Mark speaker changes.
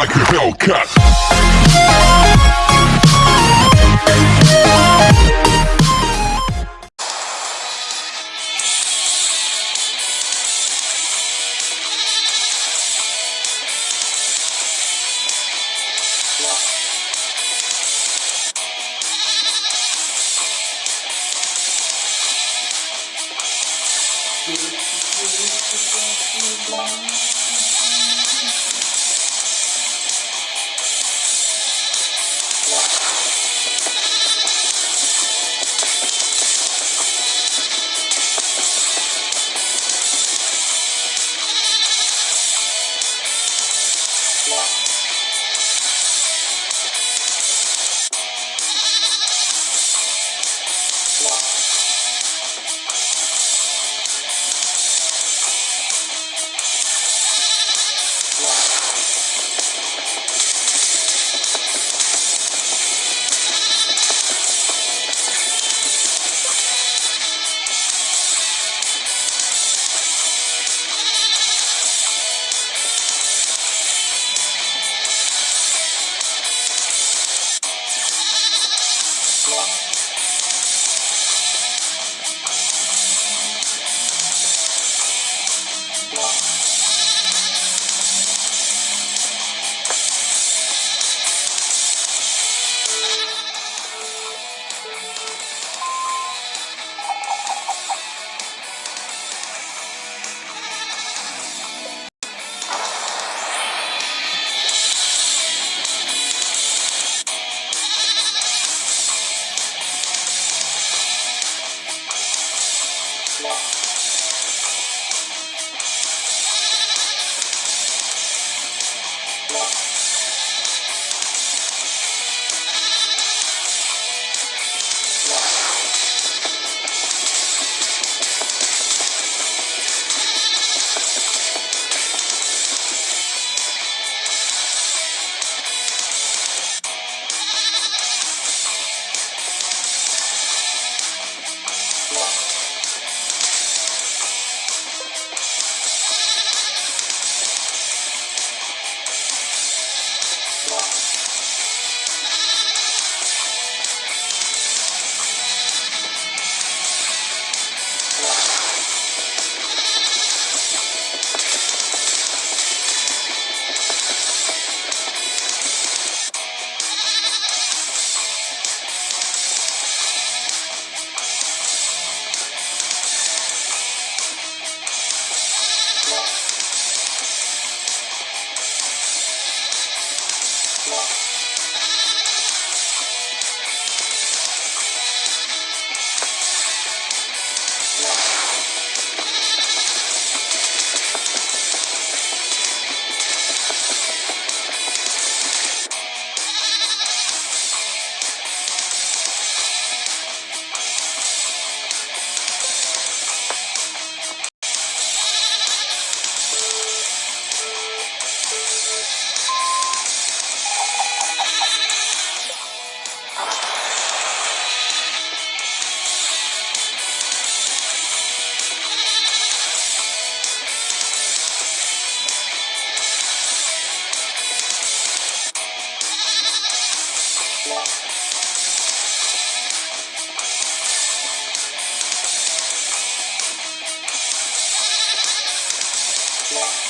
Speaker 1: like a Hellcat.
Speaker 2: Wow. Bye.